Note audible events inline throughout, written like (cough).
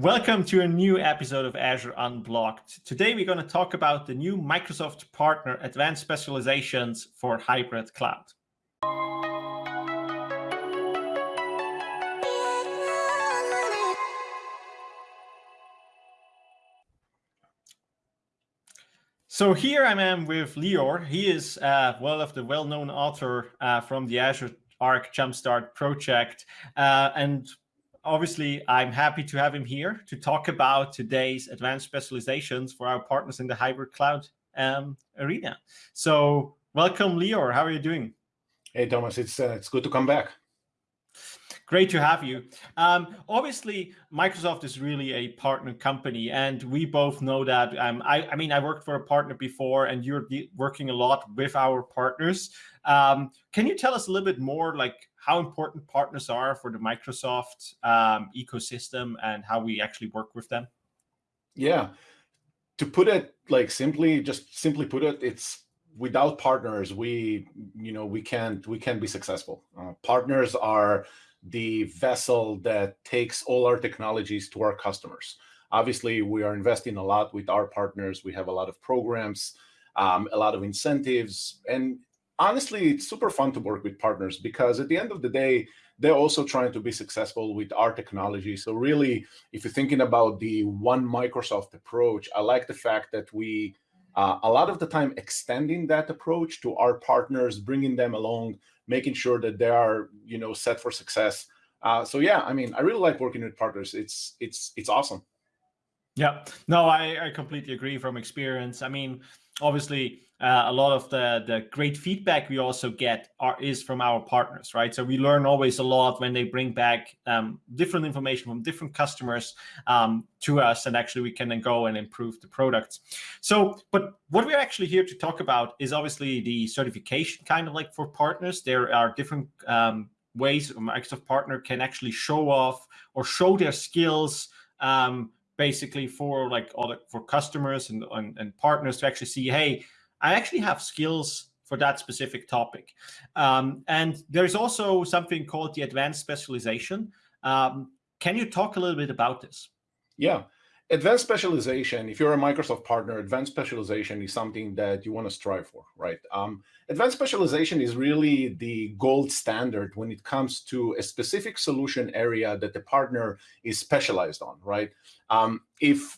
Welcome to a new episode of Azure Unblogged. Today we're going to talk about the new Microsoft Partner Advanced Specializations for Hybrid Cloud. So here I am with Lior. He is uh, one of the well-known author uh, from the Azure Arc Jumpstart project. Uh, and obviously, I'm happy to have him here to talk about today's advanced specializations for our partners in the hybrid cloud um, arena. So welcome, Lior. How are you doing? Hey, Thomas. It's, uh, it's good to come back. Great to have you. Um, obviously, Microsoft is really a partner company, and we both know that. Um, I, I, mean, I worked for a partner before, and you're working a lot with our partners. Um, can you tell us a little bit more, like how important partners are for the Microsoft um, ecosystem and how we actually work with them? Yeah, to put it like simply, just simply put it, it's without partners, we you know we can't we can't be successful. Uh, partners are the vessel that takes all our technologies to our customers. Obviously, we are investing a lot with our partners. We have a lot of programs, um, a lot of incentives, and honestly, it's super fun to work with partners because at the end of the day, they're also trying to be successful with our technology. So really, if you're thinking about the one Microsoft approach, I like the fact that we, uh, a lot of the time, extending that approach to our partners, bringing them along, making sure that they are, you know, set for success. Uh, so yeah, I mean, I really like working with partners. It's it's it's awesome. Yeah, no, I, I completely agree from experience. I mean, obviously, uh, a lot of the the great feedback we also get are, is from our partners, right? So we learn always a lot when they bring back um, different information from different customers um, to us, and actually we can then go and improve the products. So, but what we're actually here to talk about is obviously the certification, kind of like for partners. There are different um, ways a Microsoft partner can actually show off or show their skills um, basically for like the, for customers and, and, and partners to actually see, hey, I actually have skills for that specific topic. Um, and there's also something called the advanced specialization. Um, can you talk a little bit about this? Yeah. Advanced specialization, if you're a Microsoft partner, advanced specialization is something that you want to strive for, right? Um, advanced specialization is really the gold standard when it comes to a specific solution area that the partner is specialized on, right? Um, if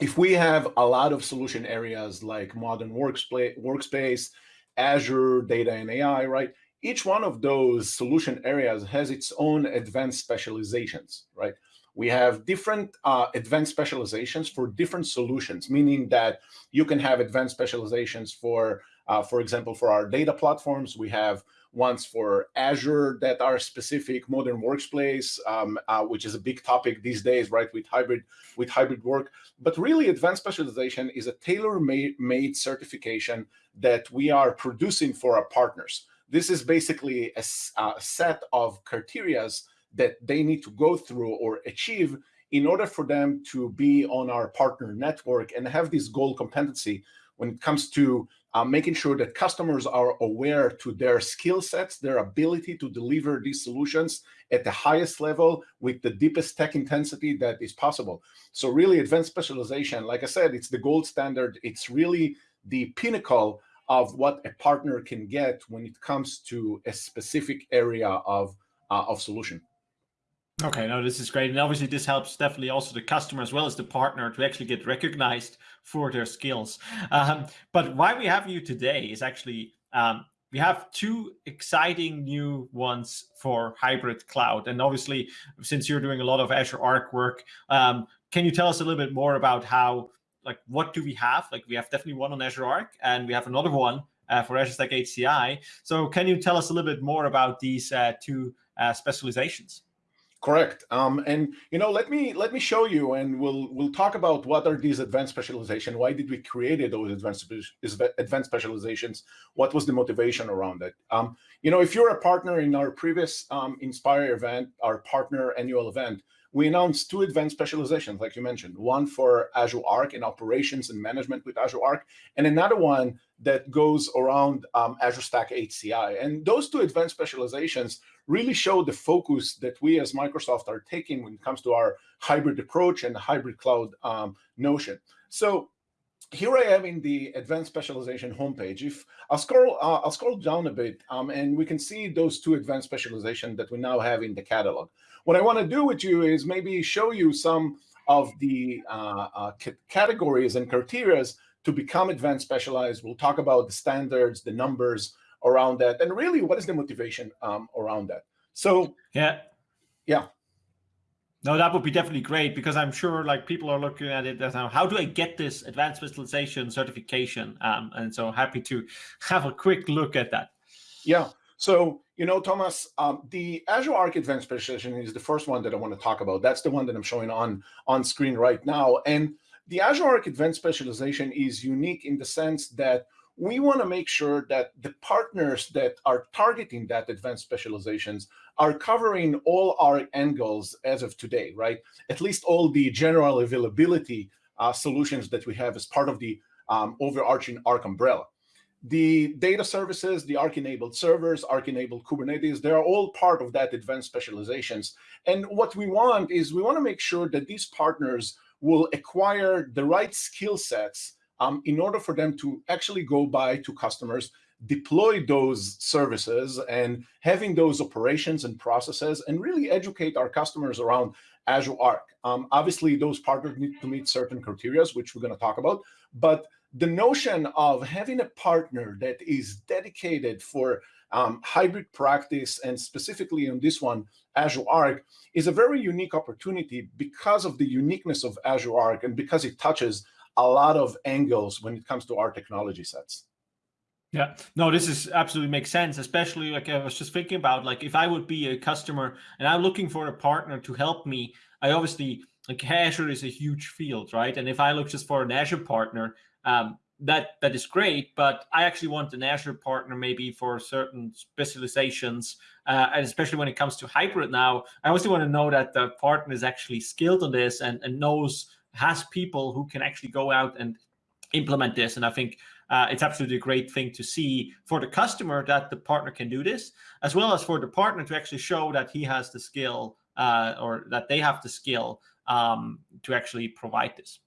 if we have a lot of solution areas like modern workspace, workspace, Azure, data and AI, right? Each one of those solution areas has its own advanced specializations, right? We have different uh, advanced specializations for different solutions, meaning that you can have advanced specializations for, uh, for example, for our data platforms, we have ones for Azure that are specific, modern workplace, um, uh, which is a big topic these days, right, with hybrid with hybrid work. But really, advanced specialization is a tailor-made certification that we are producing for our partners. This is basically a, a set of criterias that they need to go through or achieve in order for them to be on our partner network and have this goal competency when it comes to uh, making sure that customers are aware to their skill sets, their ability to deliver these solutions at the highest level with the deepest tech intensity that is possible. So really advanced specialization, like I said, it's the gold standard. It's really the pinnacle of what a partner can get when it comes to a specific area of, uh, of solution. Okay, no, this is great. And obviously this helps definitely also the customer as well as the partner to actually get recognized for their skills. Um, but why we have you today is actually, um, we have two exciting new ones for hybrid cloud. And obviously, since you're doing a lot of Azure Arc work, um, can you tell us a little bit more about how, like, what do we have? Like, we have definitely one on Azure Arc, and we have another one uh, for Azure Stack HCI. So can you tell us a little bit more about these uh, two uh, specializations? Correct. Um, and you know, let me let me show you, and we'll we'll talk about what are these advanced specialization. Why did we create those advanced advanced specializations? What was the motivation around it? Um, you know, if you're a partner in our previous um, Inspire event, our partner annual event, we announced two advanced specializations, like you mentioned, one for Azure Arc and operations and management with Azure Arc, and another one that goes around um, Azure Stack HCI. And those two advanced specializations really show the focus that we as Microsoft are taking when it comes to our hybrid approach and hybrid cloud um, notion. So here I am in the advanced specialization homepage. If I'll scroll, uh, I'll scroll down a bit, um, and we can see those two advanced specialization that we now have in the catalog. What I want to do with you is maybe show you some of the uh, uh, categories and criterias to become advanced specialized. We'll talk about the standards, the numbers around that, and really what is the motivation um, around that. So yeah, yeah. No, that would be definitely great because I'm sure like people are looking at it as how do I get this advanced specialization certification? Um, and so happy to (laughs) have a quick look at that. Yeah. So, you know, Thomas, um, the Azure Arc Advanced Specialization is the first one that I want to talk about. That's the one that I'm showing on, on screen right now. And the Azure Arc Advanced Specialization is unique in the sense that we want to make sure that the partners that are targeting that advanced specializations are covering all our angles as of today, right? At least all the general availability uh, solutions that we have as part of the um, overarching Arc umbrella. The data services, the Arc-enabled servers, Arc-enabled Kubernetes, they are all part of that advanced specializations. And what we want is we want to make sure that these partners will acquire the right skill sets um, in order for them to actually go by to customers, deploy those services and having those operations and processes and really educate our customers around Azure Arc. Um, obviously, those partners need to meet certain criteria, which we're going to talk about. But the notion of having a partner that is dedicated for um, hybrid practice and specifically on this one, Azure Arc, is a very unique opportunity because of the uniqueness of Azure Arc and because it touches a lot of angles when it comes to our technology sets. Yeah, no, this is absolutely makes sense, especially like I was just thinking about like if I would be a customer and I'm looking for a partner to help me, I obviously like Azure is a huge field, right? And if I look just for an Azure partner, um, that that is great, but I actually want an Azure partner maybe for certain specializations, uh, and especially when it comes to hybrid now, I also want to know that the partner is actually skilled on this and, and knows has people who can actually go out and implement this. And I think uh, it's absolutely a great thing to see for the customer that the partner can do this, as well as for the partner to actually show that he has the skill uh, or that they have the skill um, to actually provide this.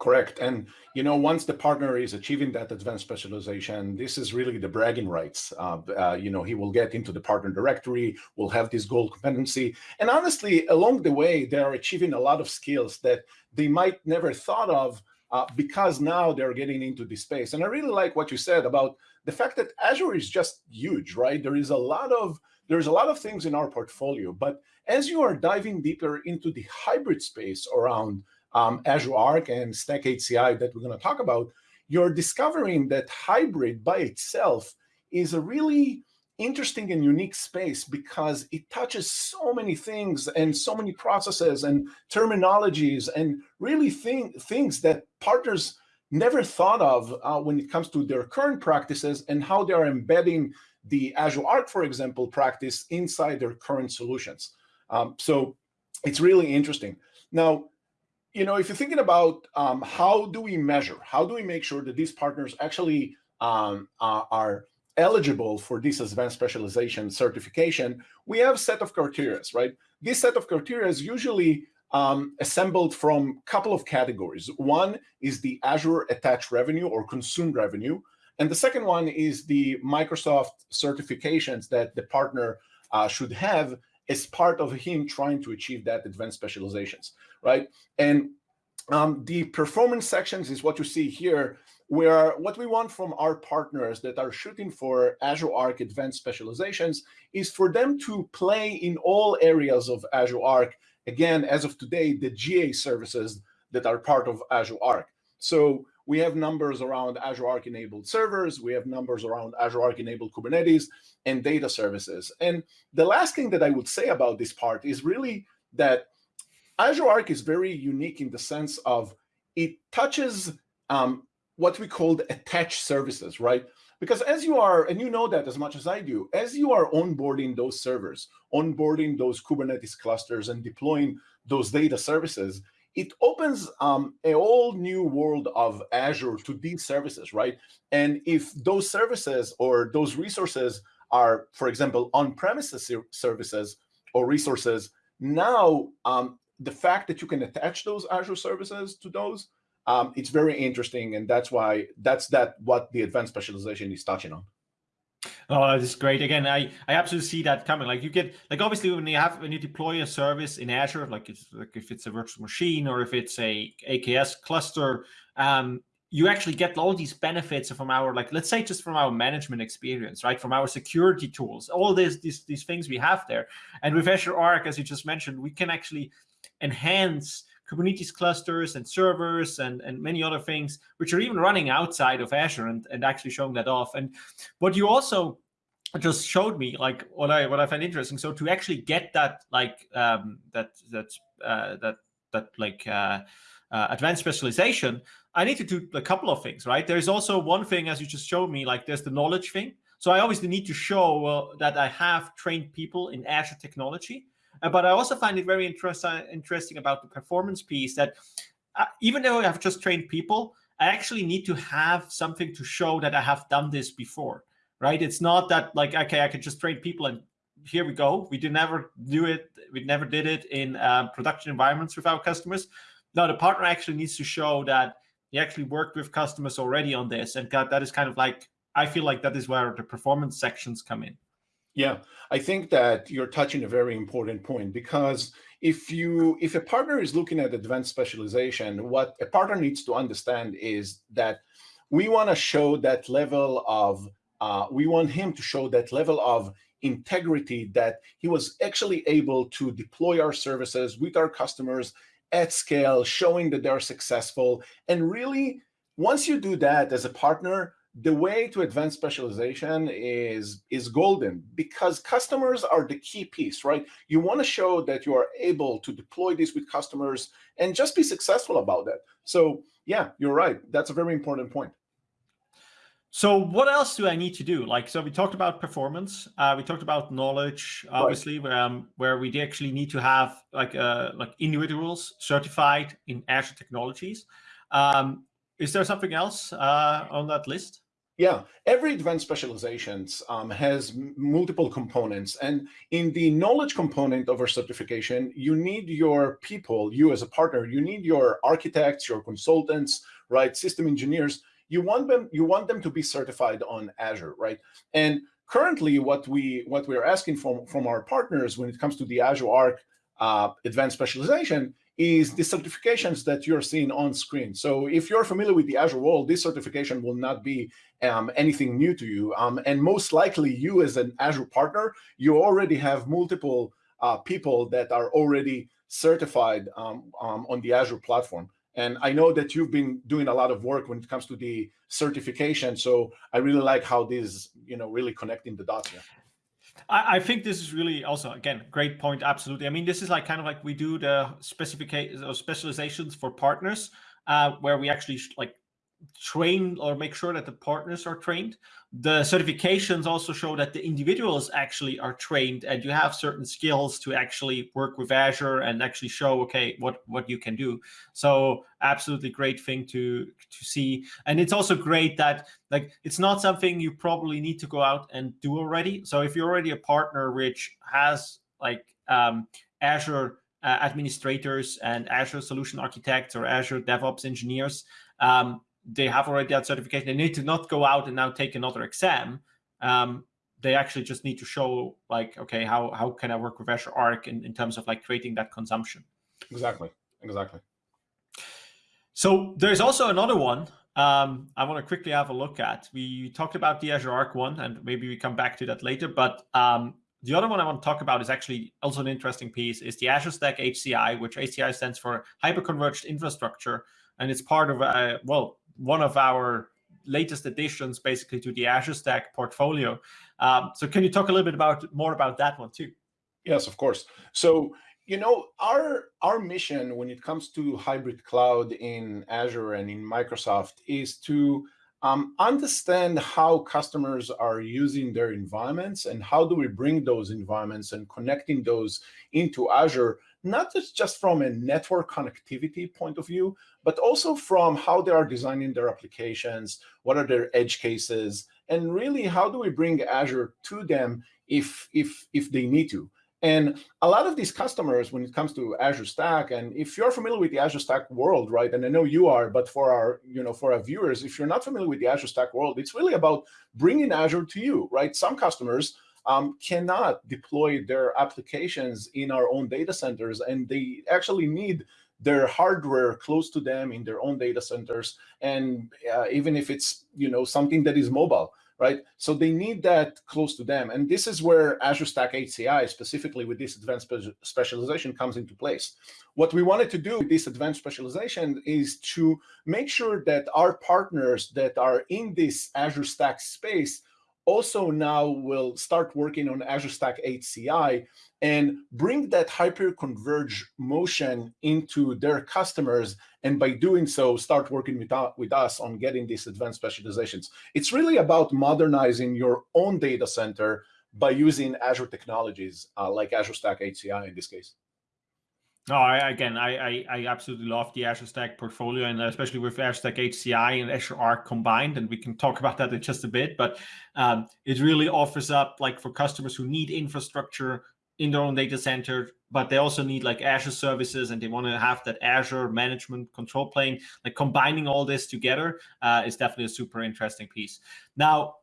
Correct. And, you know, once the partner is achieving that advanced specialization, this is really the bragging rights. Uh, uh, you know, he will get into the partner directory, will have this gold competency. And honestly, along the way, they are achieving a lot of skills that they might never thought of uh, because now they're getting into this space. And I really like what you said about the fact that Azure is just huge, right? There is a lot of there's a lot of things in our portfolio, but as you are diving deeper into the hybrid space around um, Azure Arc and Stack HCI that we're going to talk about, you're discovering that hybrid by itself is a really interesting and unique space because it touches so many things and so many processes and terminologies and really thing, things that partners never thought of uh, when it comes to their current practices and how they are embedding the Azure Arc, for example, practice inside their current solutions. Um, so it's really interesting. Now, you know, if you're thinking about um, how do we measure, how do we make sure that these partners actually um, uh, are eligible for this advanced specialization certification, we have a set of criteria, right? This set of criteria is usually um, assembled from a couple of categories. One is the Azure attached revenue or consumed revenue. And the second one is the Microsoft certifications that the partner uh, should have as part of him trying to achieve that advanced specializations, right? And um, the performance sections is what you see here, where what we want from our partners that are shooting for Azure Arc advanced specializations is for them to play in all areas of Azure Arc. Again, as of today, the GA services that are part of Azure Arc. So we have numbers around Azure Arc enabled servers. We have numbers around Azure Arc enabled Kubernetes and data services. And the last thing that I would say about this part is really that Azure Arc is very unique in the sense of it touches um, what we call attached services, right? because as you are, and you know that as much as I do, as you are onboarding those servers, onboarding those Kubernetes clusters and deploying those data services, it opens um, a whole new world of Azure to these services, right? And if those services or those resources are, for example, on-premises services or resources, now um, the fact that you can attach those Azure services to those, um, it's very interesting, and that's why that's that what the advanced specialization is touching on. Oh, that's great. Again, I, I absolutely see that coming. Like you get like obviously when you have when you deploy a service in Azure, like it's like if it's a virtual machine or if it's a AKS cluster, um, you actually get all these benefits from our like let's say just from our management experience, right? From our security tools, all these these these things we have there. And with Azure Arc, as you just mentioned, we can actually enhance Kubernetes clusters and servers and, and many other things, which are even running outside of Azure and, and actually showing that off. And what you also just showed me, like what I what I find interesting. So to actually get that like um, that that uh, that that like uh, uh, advanced specialization, I need to do a couple of things, right? There's also one thing, as you just showed me, like there's the knowledge thing. So I obviously need to show uh, that I have trained people in Azure technology. Uh, but I also find it very interest interesting about the performance piece that uh, even though I have just trained people, I actually need to have something to show that I have done this before, right? It's not that like, okay, I can just train people and here we go. We did never do it. We never did it in uh, production environments with our customers. No, the partner actually needs to show that he actually worked with customers already on this. And that is kind of like, I feel like that is where the performance sections come in. Yeah, I think that you're touching a very important point because if you if a partner is looking at advanced specialization, what a partner needs to understand is that we want to show that level of uh, we want him to show that level of integrity that he was actually able to deploy our services with our customers at scale, showing that they're successful. And really, once you do that as a partner, the way to advanced specialization is is golden because customers are the key piece, right? You want to show that you are able to deploy this with customers and just be successful about that. So yeah, you're right. That's a very important point. So what else do I need to do? Like, so we talked about performance. Uh, we talked about knowledge, obviously, right. um, where we actually need to have like uh, like individuals certified in Azure technologies. Um, is there something else uh, on that list? Yeah, every advanced specializations um, has multiple components. And in the knowledge component of our certification, you need your people, you as a partner, you need your architects, your consultants, right, system engineers. You want them, you want them to be certified on Azure, right? And currently what we what we're asking from, from our partners when it comes to the Azure Arc uh, advanced specialization is the certifications that you're seeing on screen. So if you're familiar with the Azure world, this certification will not be um, anything new to you. Um, and most likely you as an Azure partner, you already have multiple uh, people that are already certified um, um on the Azure platform. And I know that you've been doing a lot of work when it comes to the certification. So I really like how this, you know, really connecting the dots here. I, I think this is really also, again, great point. Absolutely. I mean, this is like kind of like we do the specifications or specializations for partners uh, where we actually like train or make sure that the partners are trained. The certifications also show that the individuals actually are trained and you have certain skills to actually work with Azure and actually show, okay, what, what you can do. So absolutely great thing to, to see. And it's also great that like, it's not something you probably need to go out and do already. So if you're already a partner which has like um, Azure uh, administrators and Azure solution architects or Azure DevOps engineers, um, they have already that certification. They need to not go out and now take another exam. Um, they actually just need to show like, okay, how, how can I work with Azure Arc in, in terms of like creating that consumption? Exactly, exactly. So there's also another one um, I want to quickly have a look at. We talked about the Azure Arc one, and maybe we come back to that later. But um, the other one I want to talk about is actually also an interesting piece, is the Azure Stack HCI, which HCI stands for Hyperconverged Infrastructure. And it's part of, uh, well, one of our latest additions basically to the Azure Stack portfolio. Um, so can you talk a little bit about more about that one too? Yes, of course. So, you know, our our mission when it comes to hybrid cloud in Azure and in Microsoft is to um, understand how customers are using their environments and how do we bring those environments and connecting those into Azure, not just, just from a network connectivity point of view, but also from how they are designing their applications, what are their edge cases, and really how do we bring Azure to them if, if, if they need to. And a lot of these customers, when it comes to Azure Stack, and if you're familiar with the Azure Stack world, right, and I know you are, but for our, you know, for our viewers, if you're not familiar with the Azure Stack world, it's really about bringing Azure to you, right? Some customers um, cannot deploy their applications in our own data centers, and they actually need their hardware close to them in their own data centers, and uh, even if it's, you know, something that is mobile right? So they need that close to them. And this is where Azure Stack HCI, specifically with this advanced spe specialization, comes into place. What we wanted to do with this advanced specialization is to make sure that our partners that are in this Azure Stack space also now will start working on Azure Stack HCI and bring that hyper-converged motion into their customers, and by doing so, start working with, with us on getting these advanced specializations. It's really about modernizing your own data center by using Azure technologies uh, like Azure Stack HCI in this case. No, I, again, I, I, I absolutely love the Azure Stack portfolio, and especially with Azure Stack HCI and Azure Arc combined, and we can talk about that in just a bit. But um, it really offers up, like for customers who need infrastructure in their own data center, but they also need like Azure services and they want to have that Azure management control plane. Like combining all this together uh, is definitely a super interesting piece. Now,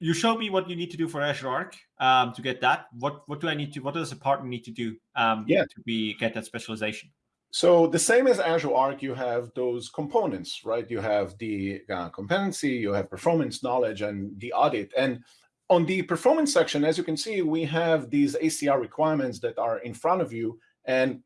you showed me what you need to do for Azure Arc um, to get that. What what do I need to? What does a partner need to do um, yeah. to be get that specialization? So the same as Azure Arc, you have those components, right? You have the uh, competency, you have performance knowledge, and the audit. And on the performance section, as you can see, we have these ACR requirements that are in front of you, and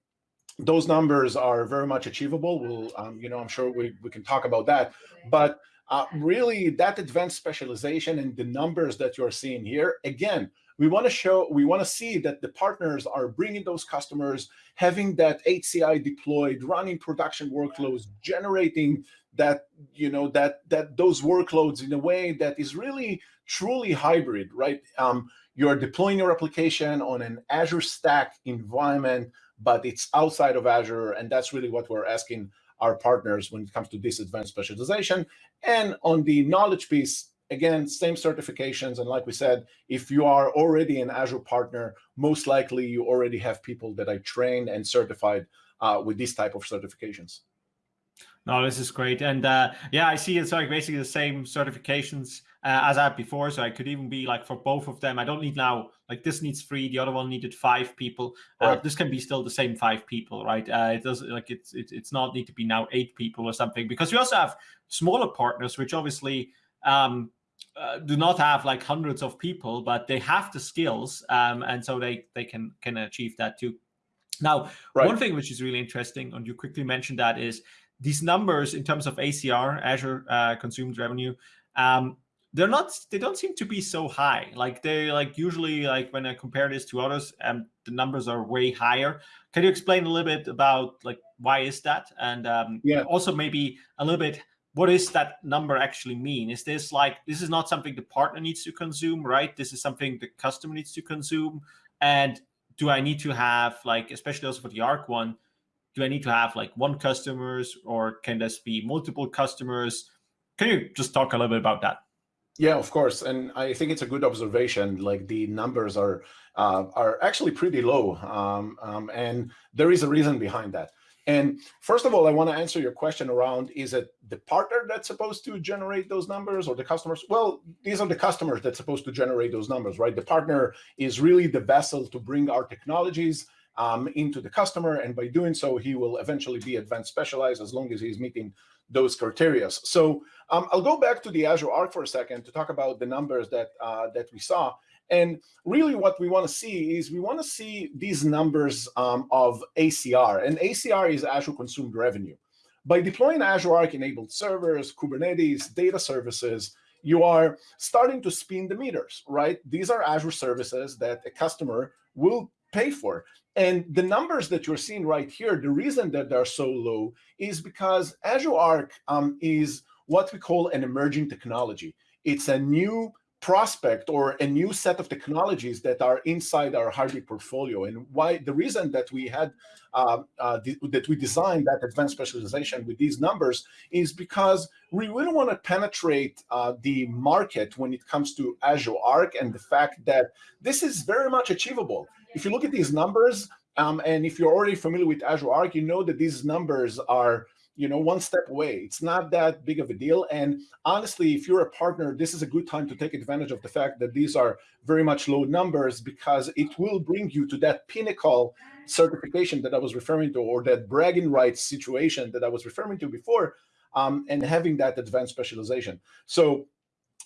those numbers are very much achievable. We'll, um, you know, I'm sure we, we can talk about that. But uh, really, that advanced specialization and the numbers that you're seeing here, again, we want to show, we want to see that the partners are bringing those customers, having that HCI deployed, running production workloads, generating that, you know, that that those workloads in a way that is really truly hybrid, right? Um, you're deploying your application on an Azure Stack environment, but it's outside of Azure, and that's really what we're asking our partners when it comes to this advanced specialization. And on the knowledge piece, again, same certifications. And like we said, if you are already an Azure partner, most likely you already have people that are trained and certified uh, with these type of certifications. No, this is great. And uh, yeah, I see it's like basically the same certifications uh, as I had before. So I could even be like for both of them. I don't need now, like this needs three, the other one needed five people. Uh. This can be still the same five people, right? Uh, it doesn't like it's, it, it's not need to be now eight people or something because we also have smaller partners, which obviously um, uh, do not have like hundreds of people, but they have the skills. Um, and so they, they can, can achieve that too. Now, right. one thing which is really interesting, and you quickly mentioned that, is these numbers in terms of ACR, Azure uh, consumed revenue, um, they're not, they don't seem to be so high. Like they like usually like when I compare this to others, um, the numbers are way higher. Can you explain a little bit about like why is that? And um, yeah. also maybe a little bit, what does that number actually mean? Is this like, this is not something the partner needs to consume, right? This is something the customer needs to consume. And do I need to have like, especially also for the ARC one, do I need to have like one customers or can this be multiple customers? Can you just talk a little bit about that? Yeah, of course, and I think it's a good observation. Like the numbers are uh, are actually pretty low, um, um, and there is a reason behind that. And first of all, I want to answer your question around, is it the partner that's supposed to generate those numbers or the customers? Well, these are the customers that's supposed to generate those numbers, right? The partner is really the vessel to bring our technologies um, into the customer. And by doing so, he will eventually be advanced specialized as long as he's meeting those criteria. So um, I'll go back to the Azure Arc for a second to talk about the numbers that, uh, that we saw. And really what we want to see is we want to see these numbers um, of ACR. And ACR is Azure Consumed Revenue. By deploying Azure Arc-enabled servers, Kubernetes, data services, you are starting to spin the meters, right? These are Azure services that a customer will pay for. And the numbers that you're seeing right here, the reason that they're so low is because Azure Arc um, is what we call an emerging technology. It's a new prospect or a new set of technologies that are inside our hybrid portfolio and why the reason that we had uh, uh, that we designed that advanced specialization with these numbers is because we really want to penetrate uh, the market when it comes to Azure Arc and the fact that this is very much achievable. If you look at these numbers, um, and if you're already familiar with Azure Arc, you know that these numbers are you know, one step away. It's not that big of a deal. And honestly, if you're a partner, this is a good time to take advantage of the fact that these are very much low numbers because it will bring you to that pinnacle certification that I was referring to, or that bragging rights situation that I was referring to before, um, and having that advanced specialization. So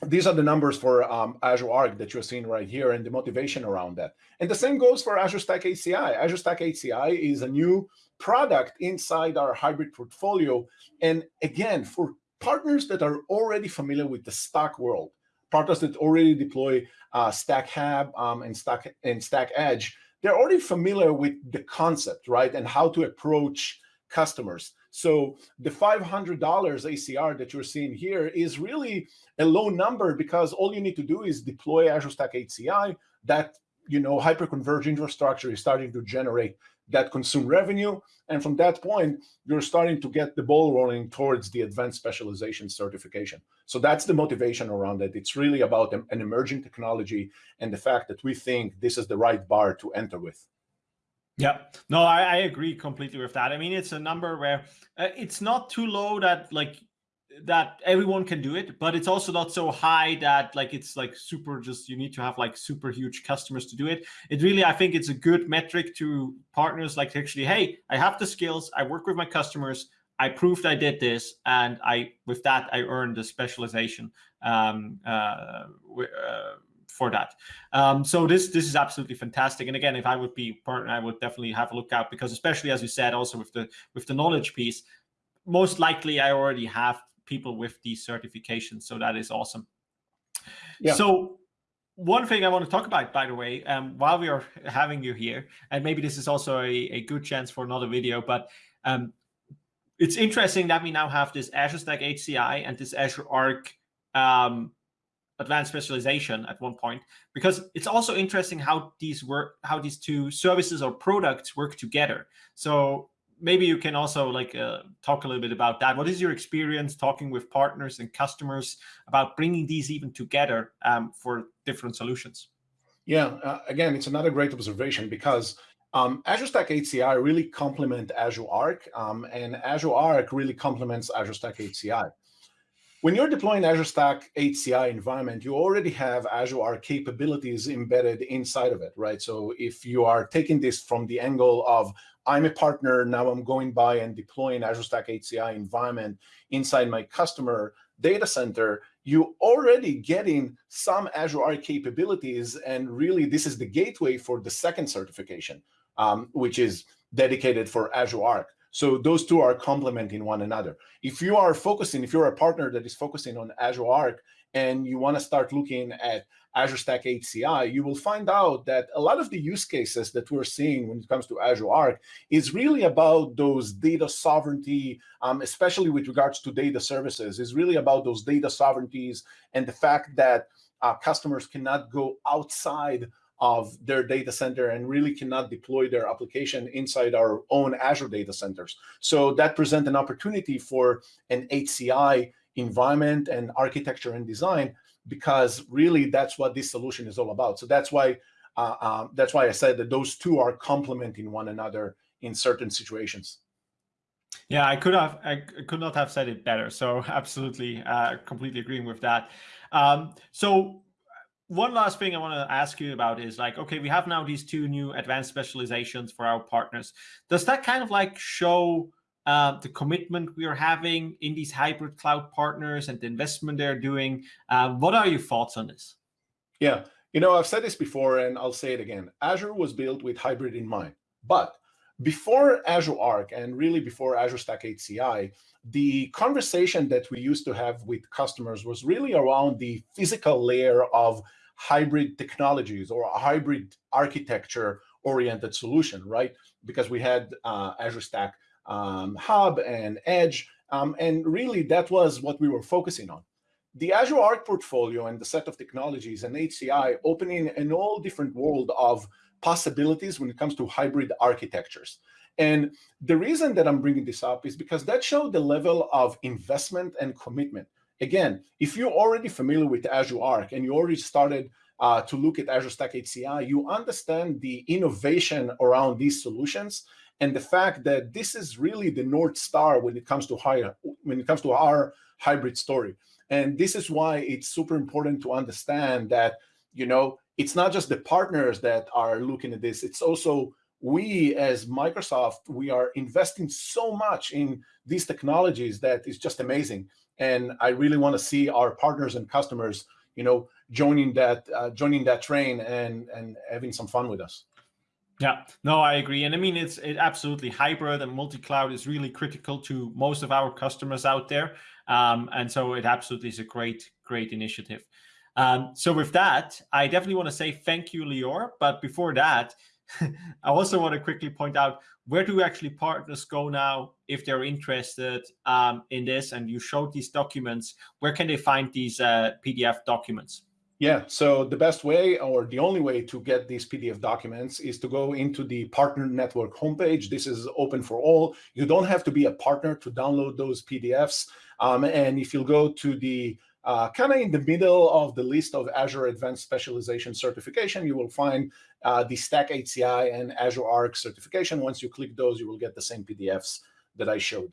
these are the numbers for um, Azure Arc that you're seeing right here and the motivation around that. And the same goes for Azure Stack HCI. Azure Stack HCI is a new product inside our hybrid portfolio. And again, for partners that are already familiar with the Stack world, partners that already deploy uh, Stack Hub um, and Stack and Stack Edge, they're already familiar with the concept, right, and how to approach customers. So the $500 ACR that you're seeing here is really a low number because all you need to do is deploy Azure Stack HCI. That you know hyperconverged infrastructure is starting to generate that consume revenue. And from that point, you're starting to get the ball rolling towards the advanced specialization certification. So that's the motivation around it. It's really about an emerging technology and the fact that we think this is the right bar to enter with. Yeah, no, I, I agree completely with that. I mean, it's a number where uh, it's not too low that like that everyone can do it, but it's also not so high that like it's like super just you need to have like super huge customers to do it. It really, I think it's a good metric to partners like actually, hey, I have the skills, I work with my customers, I proved I did this, and I with that I earned the specialization um, uh, uh, for that. Um, so this this is absolutely fantastic. And again, if I would be partner, I would definitely have a look out because especially as you said, also with the with the knowledge piece, most likely I already have people with these certifications. So that is awesome. Yeah. So one thing I want to talk about, by the way, um, while we are having you here, and maybe this is also a, a good chance for another video, but um, it's interesting that we now have this Azure Stack HCI and this Azure Arc um, advanced specialization at one point, because it's also interesting how these work, how these two services or products work together. So maybe you can also like uh, talk a little bit about that. What is your experience talking with partners and customers about bringing these even together um, for different solutions? Yeah, uh, again, it's another great observation because um, Azure Stack HCI really complement Azure Arc, um, and Azure Arc really complements Azure Stack HCI. When you're deploying Azure Stack HCI environment, you already have Azure Arc capabilities embedded inside of it, right? So if you are taking this from the angle of I'm a partner, now I'm going by and deploying Azure Stack HCI environment inside my customer data center, you already getting some Azure Arc capabilities. And really, this is the gateway for the second certification, um, which is dedicated for Azure Arc. So those two are complementing one another. If you are focusing, if you're a partner that is focusing on Azure Arc and you want to start looking at Azure Stack HCI, you will find out that a lot of the use cases that we're seeing when it comes to Azure Arc is really about those data sovereignty, um, especially with regards to data services, is really about those data sovereignties and the fact that uh, customers cannot go outside of their data center and really cannot deploy their application inside our own Azure data centers. So that presents an opportunity for an HCI environment and architecture and design because really that's what this solution is all about. So that's why uh, um, that's why I said that those two are complementing one another in certain situations. Yeah, I could have I could not have said it better. So (laughs) absolutely, uh, completely agreeing with that. Um, so one last thing I want to ask you about is like, okay, we have now these two new advanced specializations for our partners. Does that kind of like show uh, the commitment we are having in these hybrid cloud partners and the investment they're doing. Uh, what are your thoughts on this? Yeah, you know, I've said this before and I'll say it again. Azure was built with hybrid in mind. But before Azure Arc and really before Azure Stack HCI, the conversation that we used to have with customers was really around the physical layer of hybrid technologies or a hybrid architecture oriented solution, right? Because we had uh, Azure Stack um, Hub and Edge, Um, and really, that was what we were focusing on. The Azure Arc portfolio and the set of technologies and HCI opening an all different world of possibilities when it comes to hybrid architectures. And the reason that I'm bringing this up is because that showed the level of investment and commitment. Again, if you're already familiar with Azure Arc and you already started uh, to look at Azure Stack HCI, you understand the innovation around these solutions and the fact that this is really the North Star when it comes to higher, when it comes to our hybrid story. And this is why it's super important to understand that, you know, it's not just the partners that are looking at this, it's also we as Microsoft, we are investing so much in these technologies that is just amazing. And I really want to see our partners and customers, you know, joining that uh, joining that train and and having some fun with us. Yeah, no, I agree. And I mean, it's it absolutely hybrid and multi-cloud is really critical to most of our customers out there. Um, and so it absolutely is a great, great initiative. Um, so with that, I definitely want to say thank you, Lior. But before that, (laughs) I also want to quickly point out where do actually partners go now if they're interested um, in this and you showed these documents, where can they find these uh, PDF documents? Yeah, so the best way or the only way to get these PDF documents is to go into the partner network homepage. This is open for all. You don't have to be a partner to download those PDFs. Um, and if you'll go to the uh, kind of in the middle of the list of Azure Advanced Specialization certification, you will find uh, the Stack HCI and Azure Arc certification. Once you click those, you will get the same PDFs that I showed.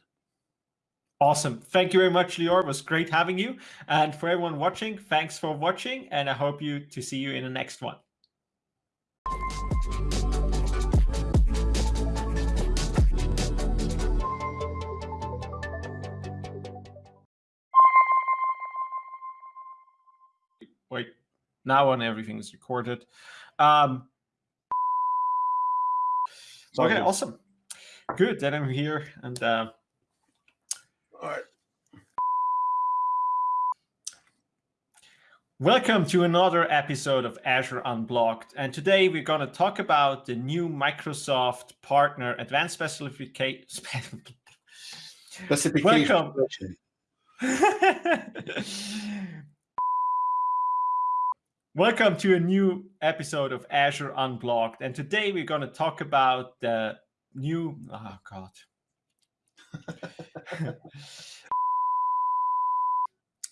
Awesome. Thank you very much, Lior. It was great having you. And for everyone watching, thanks for watching. And I hope you to see you in the next one. Now on everything is recorded. Um, okay, awesome. Good, then I'm here and uh, all right. Welcome to another episode of Azure Unblogged. And today we're going to talk about the new Microsoft Partner Advanced Specification. Specification. Welcome. (laughs) Welcome to a new episode of Azure Unblogged. And today we're going to talk about the new, oh God. (laughs)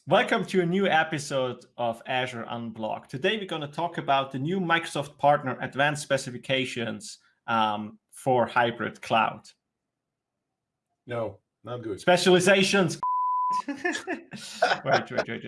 Welcome to a new episode of Azure Unblogged. Today we're going to talk about the new Microsoft Partner Advanced Specifications um, for hybrid cloud. No, not good. Specializations. (laughs) wait, wait, wait, wait.